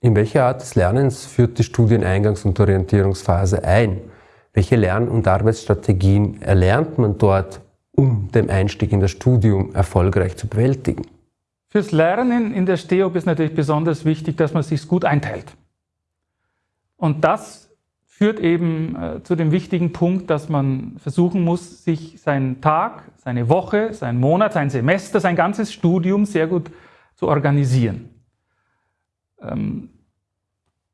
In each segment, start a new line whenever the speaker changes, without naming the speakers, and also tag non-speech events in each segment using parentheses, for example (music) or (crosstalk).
In welche Art des Lernens führt die Studieneingangs- und Orientierungsphase ein? Welche Lern- und Arbeitsstrategien erlernt man dort, um den Einstieg in das Studium erfolgreich zu bewältigen?
Fürs Lernen in der STEOP ist natürlich besonders wichtig, dass man sich gut einteilt. Und das führt eben äh, zu dem wichtigen Punkt, dass man versuchen muss, sich seinen Tag, seine Woche, seinen Monat, sein Semester, sein ganzes Studium sehr gut zu organisieren. Ähm,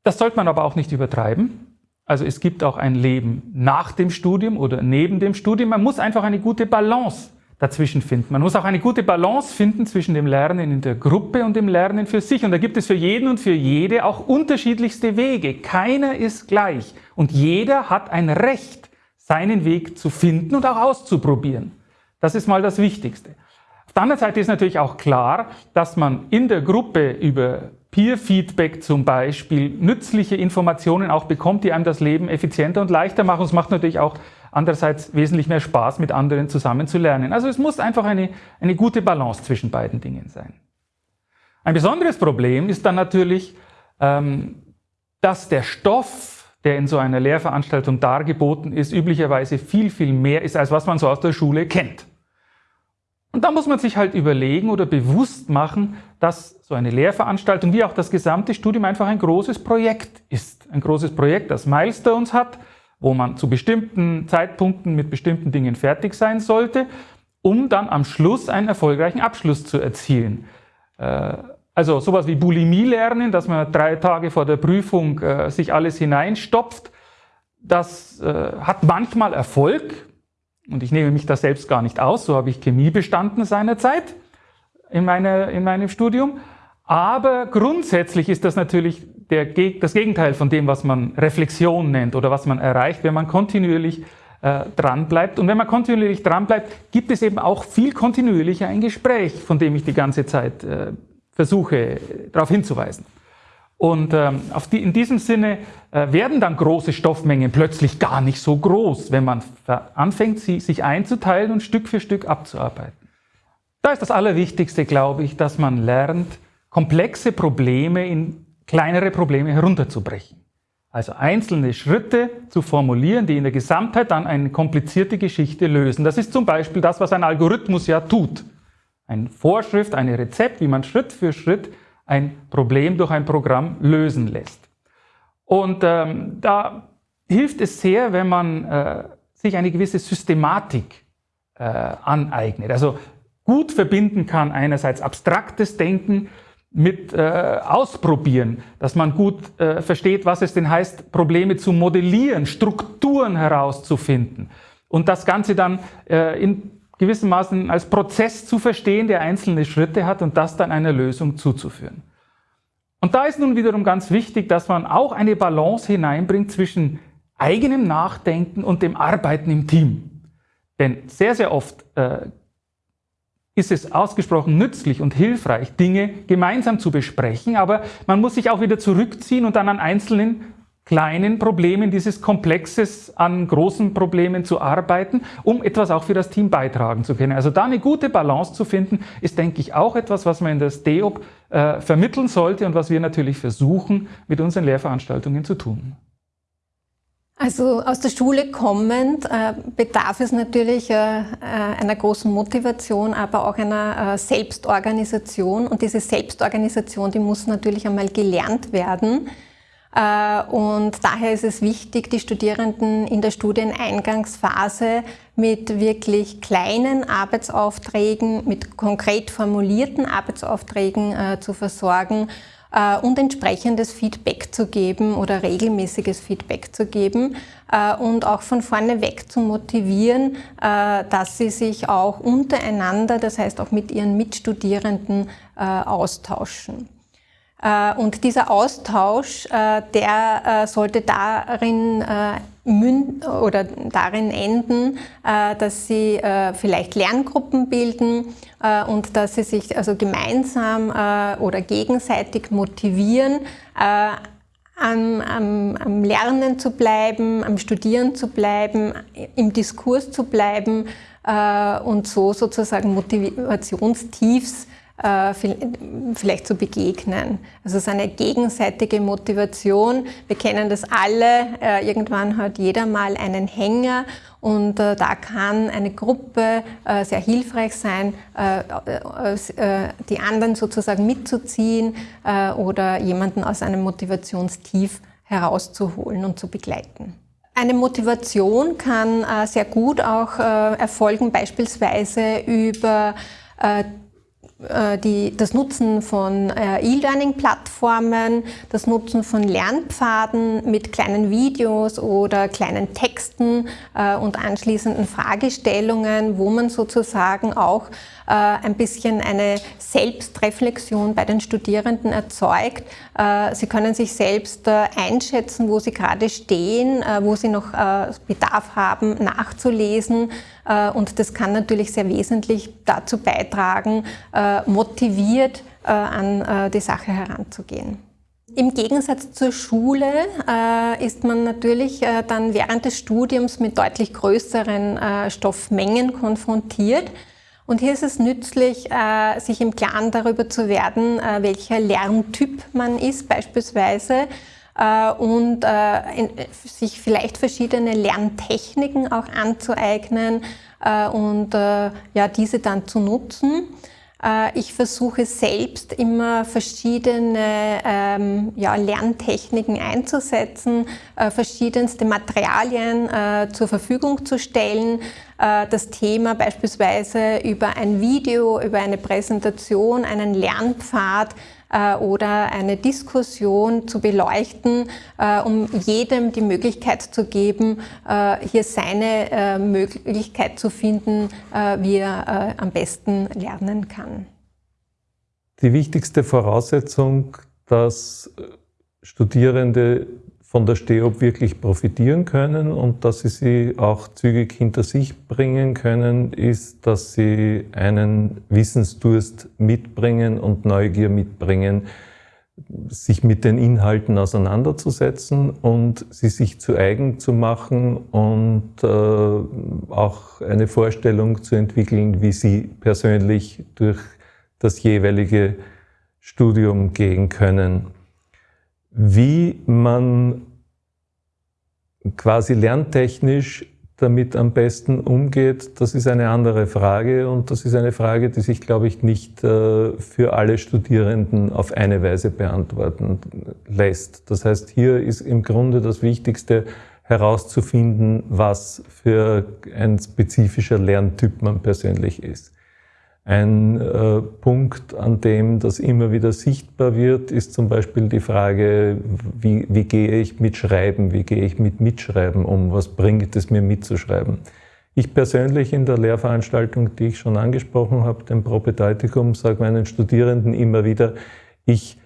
das sollte man aber auch nicht übertreiben. Also es gibt auch ein Leben nach dem Studium oder neben dem Studium. Man muss einfach eine gute Balance dazwischen finden. Man muss auch eine gute Balance finden zwischen dem Lernen in der Gruppe und dem Lernen für sich. Und da gibt es für jeden und für jede auch unterschiedlichste Wege. Keiner ist gleich. Und jeder hat ein Recht, seinen Weg zu finden und auch auszuprobieren. Das ist mal das Wichtigste. Auf der anderen Seite ist natürlich auch klar, dass man in der Gruppe über Peer-Feedback zum Beispiel nützliche Informationen auch bekommt, die einem das Leben effizienter und leichter machen. Es macht natürlich auch andererseits wesentlich mehr Spaß, mit anderen zusammen zu lernen. Also es muss einfach eine, eine gute Balance zwischen beiden Dingen sein. Ein besonderes Problem ist dann natürlich, ähm, dass der Stoff, der in so einer Lehrveranstaltung dargeboten ist, üblicherweise viel, viel mehr ist, als was man so aus der Schule kennt. Und da muss man sich halt überlegen oder bewusst machen, dass so eine Lehrveranstaltung wie auch das gesamte Studium einfach ein großes Projekt ist. Ein großes Projekt, das Milestones hat, wo man zu bestimmten Zeitpunkten mit bestimmten Dingen fertig sein sollte, um dann am Schluss einen erfolgreichen Abschluss zu erzielen. Äh, also sowas wie Bulimie lernen, dass man drei Tage vor der Prüfung äh, sich alles hineinstopft, das äh, hat manchmal Erfolg, und ich nehme mich da selbst gar nicht aus, so habe ich Chemie bestanden seinerzeit in, meine, in meinem Studium. Aber grundsätzlich ist das natürlich der, das Gegenteil von dem, was man Reflexion nennt oder was man erreicht, wenn man kontinuierlich äh, dran. Und wenn man kontinuierlich dran bleibt, gibt es eben auch viel kontinuierlicher ein Gespräch, von dem ich die ganze Zeit äh, versuche, darauf hinzuweisen. Und ähm, auf die, in diesem Sinne äh, werden dann große Stoffmengen plötzlich gar nicht so groß, wenn man anfängt, sie sich einzuteilen und Stück für Stück abzuarbeiten. Da ist das Allerwichtigste, glaube ich, dass man lernt, komplexe Probleme in kleinere Probleme herunterzubrechen. Also einzelne Schritte zu formulieren, die in der Gesamtheit dann eine komplizierte Geschichte lösen. Das ist zum Beispiel das, was ein Algorithmus ja tut. Eine Vorschrift, ein Rezept, wie man Schritt für Schritt ein Problem durch ein Programm lösen lässt. Und ähm, da hilft es sehr, wenn man äh, sich eine gewisse Systematik äh, aneignet. Also gut verbinden kann einerseits abstraktes Denken mit äh, Ausprobieren, dass man gut äh, versteht, was es denn heißt, Probleme zu modellieren, Strukturen herauszufinden und das Ganze dann äh, in gewissermaßen als Prozess zu verstehen, der einzelne Schritte hat und das dann einer Lösung zuzuführen. Und da ist nun wiederum ganz wichtig, dass man auch eine Balance hineinbringt zwischen eigenem Nachdenken und dem Arbeiten im Team. Denn sehr, sehr oft äh, ist es ausgesprochen nützlich und hilfreich, Dinge gemeinsam zu besprechen, aber man muss sich auch wieder zurückziehen und dann an einzelnen kleinen Problemen dieses Komplexes an großen Problemen zu arbeiten, um etwas auch für das Team beitragen zu können. Also da eine gute Balance zu finden, ist, denke ich, auch etwas, was man in der STEOP äh, vermitteln sollte und was wir natürlich versuchen, mit unseren Lehrveranstaltungen zu tun.
Also aus der Schule kommend äh, bedarf es natürlich äh, äh einer großen Motivation, aber auch einer äh, Selbstorganisation. Und diese Selbstorganisation, die muss natürlich einmal gelernt werden. Äh, und daher ist es wichtig, die Studierenden in der Studieneingangsphase mit wirklich kleinen Arbeitsaufträgen, mit konkret formulierten Arbeitsaufträgen äh, zu versorgen äh, und entsprechendes Feedback zu geben oder regelmäßiges Feedback zu geben und auch von vorne weg zu motivieren, dass sie sich auch untereinander, das heißt auch mit ihren Mitstudierenden austauschen. Äh, und dieser Austausch, äh, der äh, sollte darin oder darin enden, dass sie vielleicht Lerngruppen bilden und dass sie sich also gemeinsam oder gegenseitig motivieren, am, am, am, Lernen zu bleiben, am Studieren zu bleiben, im Diskurs zu bleiben und so sozusagen Motivationstiefs vielleicht zu begegnen. Also es ist eine gegenseitige Motivation. Wir kennen das alle. Äh, irgendwann hat jeder mal einen Hänger und äh, da kann eine Gruppe sehr hilfreich sein, die anderen sozusagen mitzuziehen oder jemanden aus einem Motivationstief herauszuholen und zu begleiten. Eine Motivation kann äh, sehr gut auch äh, erfolgen, beispielsweise über äh, äh die, das Nutzen von äh, E-Learning-Plattformen, das Nutzen von Lernpfaden mit kleinen Videos oder kleinen Texten äh, und anschließenden Fragestellungen, wo man sozusagen auch äh, ein bisschen eine Selbstreflexion bei den Studierenden erzeugt. Äh, sie können sich selbst äh, einschätzen, wo sie gerade stehen, wo sie noch Bedarf haben, nachzulesen. Und das kann natürlich sehr wesentlich dazu beitragen, motiviert an die Sache heranzugehen. Im Gegensatz zur Schule äh, ist man natürlich äh, dann während des Studiums mit deutlich größeren äh, Stoffmengen konfrontiert. Und hier ist es nützlich, äh, sich im Klaren darüber zu werden, äh, welcher Lerntyp man ist beispielsweise äh, und sich vielleicht verschiedene Lerntechniken auch anzueignen und ja, diese dann zu nutzen. Ich versuche selbst immer verschiedene ähm, ja, Lerntechniken einzusetzen, äh, verschiedenste Materialien äh, zur Verfügung zu stellen, äh, das Thema beispielsweise über ein Video, über eine Präsentation, einen Lernpfad äh, oder eine Diskussion zu beleuchten, äh, um jedem die Möglichkeit zu geben, hier seine Möglichkeit zu finden, wie er am besten lernen kann.
Die wichtigste Voraussetzung, dass Studierende von der STEOP wirklich profitieren können und dass sie sie auch zügig hinter sich bringen können, ist, dass sie einen Wissensdurst mitbringen und Neugier mitbringen, sich mit den Inhalten auseinanderzusetzen und sie sich zu eigen zu machen und äh, auch eine Vorstellung zu entwickeln, wie sie persönlich durch das jeweilige Studium gehen können. Wie man quasi lerntechnisch damit am besten umgeht, das ist eine andere Frage und das ist eine Frage, die sich, glaube ich, nicht äh, für alle Studierenden auf eine Weise beantworten lässt. Das heißt, hier ist im Grunde das Wichtigste herauszufinden, was für ein spezifischer Lerntyp man persönlich ist. Ein äh, Punkt, an dem das immer wieder sichtbar wird, ist zum Beispiel die Frage, wie, wie gehe ich mit Schreiben, wie gehe ich mit Mitschreiben um, was bringt es mir mitzuschreiben. Ich persönlich in der Lehrveranstaltung, die ich schon angesprochen habe, dem Propedeutikum, sage meinen Studierenden immer wieder, ich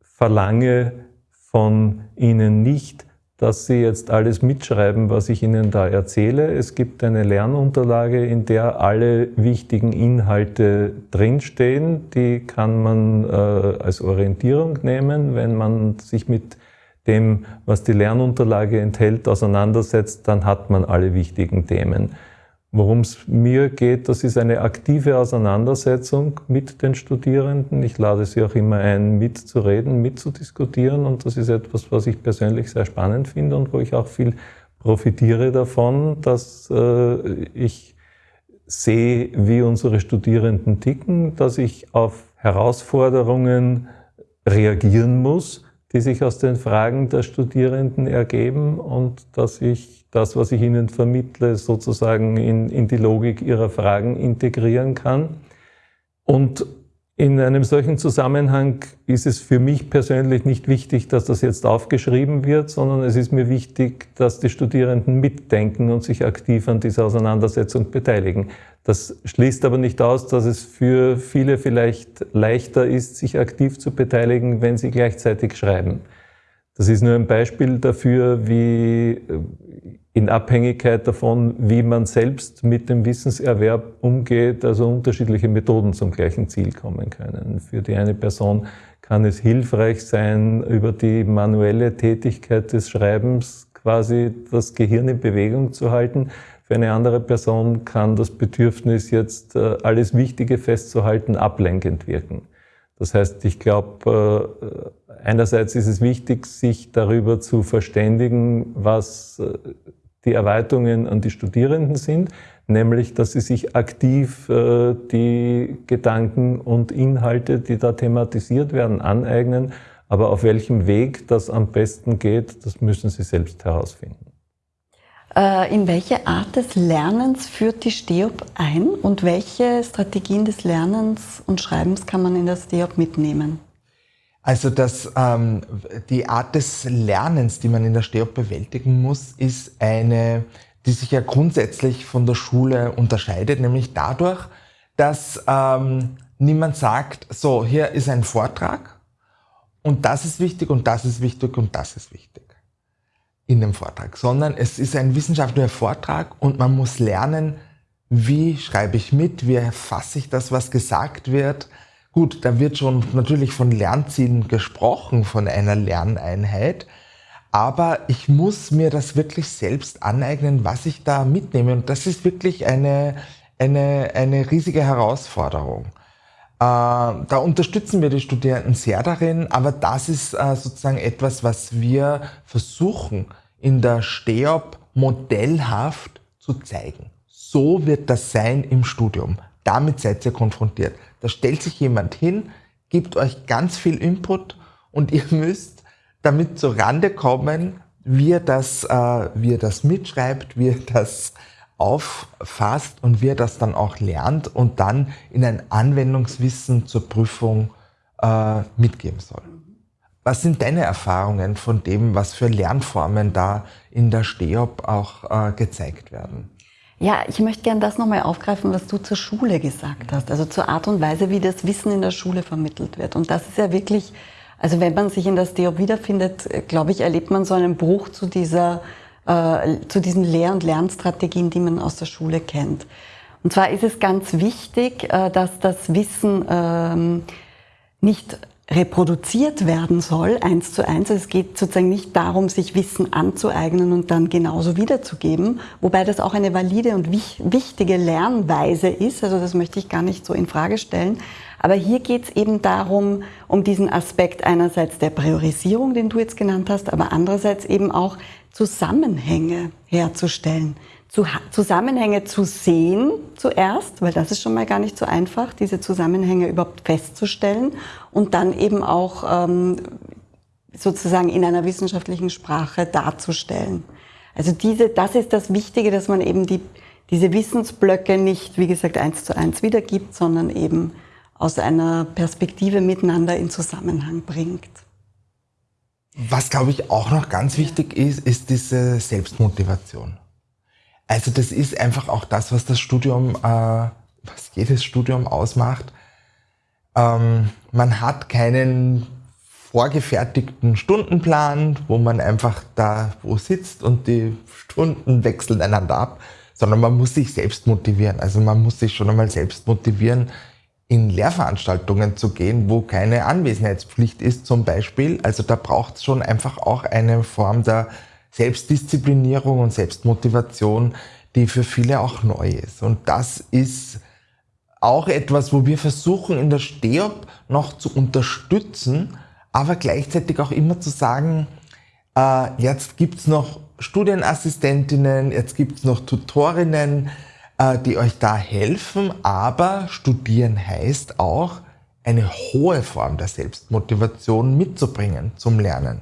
verlange von ihnen nicht, dass Sie jetzt alles mitschreiben, was ich Ihnen da erzähle. Es gibt eine Lernunterlage, in der alle wichtigen Inhalte drinstehen. Die kann man äh, als Orientierung nehmen. Wenn man sich mit dem, was die Lernunterlage enthält, auseinandersetzt, dann hat man alle wichtigen Themen. Worum es mir geht, das ist eine aktive Auseinandersetzung mit den Studierenden. Ich lade sie auch immer ein, mitzureden, mitzudiskutieren und das ist etwas, was ich persönlich sehr spannend finde und wo ich auch viel profitiere davon, dass äh, ich sehe, wie unsere Studierenden ticken, dass ich auf Herausforderungen reagieren muss, die sich aus den Fragen der Studierenden ergeben und dass ich das, was ich Ihnen vermittle, sozusagen in, in die Logik Ihrer Fragen integrieren kann. Und in einem solchen Zusammenhang ist es für mich persönlich nicht wichtig, dass das jetzt aufgeschrieben wird, sondern es ist mir wichtig, dass die Studierenden mitdenken und sich aktiv an dieser Auseinandersetzung beteiligen. Das schließt aber nicht aus, dass es für viele vielleicht leichter ist, sich aktiv zu beteiligen, wenn sie gleichzeitig schreiben. Das ist nur ein Beispiel dafür, wie in Abhängigkeit davon, wie man selbst mit dem Wissenserwerb umgeht, also unterschiedliche Methoden zum gleichen Ziel kommen können. Für die eine Person kann es hilfreich sein, über die manuelle Tätigkeit des Schreibens quasi das Gehirn in Bewegung zu halten. Für Für eine andere Person kann das Bedürfnis, jetzt äh, alles Wichtige festzuhalten, ablenkend wirken. Das heißt, ich glaube, äh, einerseits ist es wichtig, sich darüber zu verständigen, was äh, die Erweiterungen an die Studierenden sind, nämlich, dass sie sich aktiv die Gedanken und Inhalte, die da thematisiert werden, aneignen. Aber auf welchem Weg das am besten geht, das müssen sie selbst herausfinden.
Äh, in welche Art des Lernens führt die STEOP ein und welche Strategien des Lernens und Schreibens kann man in der STEOP mitnehmen?
Also das, ähm, die Art des Lernens, die man in der STEOP bewältigen muss, ist eine, die sich ja grundsätzlich von der Schule unterscheidet, nämlich dadurch, dass ähm, niemand sagt, so, hier ist ein Vortrag und das ist wichtig und das ist wichtig und das ist wichtig in dem Vortrag, sondern es ist ein wissenschaftlicher Vortrag und man muss lernen, wie schreibe ich mit, wie erfasse ich das, was gesagt wird. Gut, da wird schon natürlich von Lernzielen gesprochen, von einer Lerneinheit, aber ich muss mir das wirklich selbst aneignen, was ich da mitnehme. Und das ist wirklich eine, eine, eine riesige Herausforderung. Äh, da unterstützen wir die Studierenden sehr darin, aber das ist äh, sozusagen etwas, was wir versuchen in der STEOP modellhaft zu zeigen. So wird das sein im Studium. Damit seid ihr konfrontiert. Da stellt sich jemand hin, gibt euch ganz viel Input und ihr (laughs) müsst damit zur Rande kommen, wie er das, äh, wie er das mitschreibt, wie er das auffasst und wie er das dann auch lernt und dann in ein Anwendungswissen zur Prüfung äh, mitgeben soll. Was sind deine Erfahrungen von dem, was für Lernformen da in der STEOP auch äh, gezeigt werden?
Ja, ich möchte gerne das nochmal aufgreifen, was du zur Schule gesagt hast, also zur Art und Weise, wie das Wissen in der Schule vermittelt wird. Und das ist ja wirklich, also wenn man sich in der STEOP wiederfindet, äh, glaube ich, erlebt man so einen Bruch zu dieser, äh, zu diesen Lehr- und Lernstrategien, die man aus der Schule kennt. Und zwar ist es ganz wichtig, äh, dass das Wissen ähm, nicht reproduziert werden soll, eins zu eins. Also es geht sozusagen nicht darum, sich Wissen anzueignen und dann genauso wiederzugeben, wobei das auch eine valide und wichtige Lernweise ist. Also das möchte ich gar nicht so in Frage stellen. Aber hier geht es eben darum, um diesen Aspekt einerseits der Priorisierung, den du jetzt genannt hast, aber andererseits eben auch Zusammenhänge herzustellen. Zusammenhänge zu sehen zuerst, weil das ist schon mal gar nicht so einfach, diese Zusammenhänge überhaupt festzustellen und dann eben auch ähm, sozusagen in einer wissenschaftlichen Sprache darzustellen. Also diese, das ist das Wichtige, dass man eben die, diese Wissensblöcke nicht, wie gesagt, eins zu eins wiedergibt, sondern eben aus einer Perspektive miteinander in Zusammenhang bringt.
Was, glaube ich, auch noch ganz wichtig ist, ist diese Selbstmotivation. Also das ist einfach auch das, was das Studium, äh, was jedes Studium ausmacht. Ähm, man hat keinen vorgefertigten Stundenplan, wo man einfach da wo sitzt und die Stunden wechseln einander ab, sondern man muss sich selbst motivieren. Also man muss sich schon einmal selbst motivieren, in Lehrveranstaltungen zu gehen, wo keine Anwesenheitspflicht ist zum Beispiel. Also da braucht es schon einfach auch eine Form der Selbstdisziplinierung und Selbstmotivation, die für viele auch neu ist. Und das ist auch etwas, wo wir versuchen in der STEOP noch zu unterstützen, aber gleichzeitig auch immer zu sagen, äh, jetzt gibt's noch Studienassistentinnen, jetzt gibt's noch Tutorinnen, äh, die euch da helfen, aber studieren heißt auch, eine hohe Form der Selbstmotivation mitzubringen zum Lernen.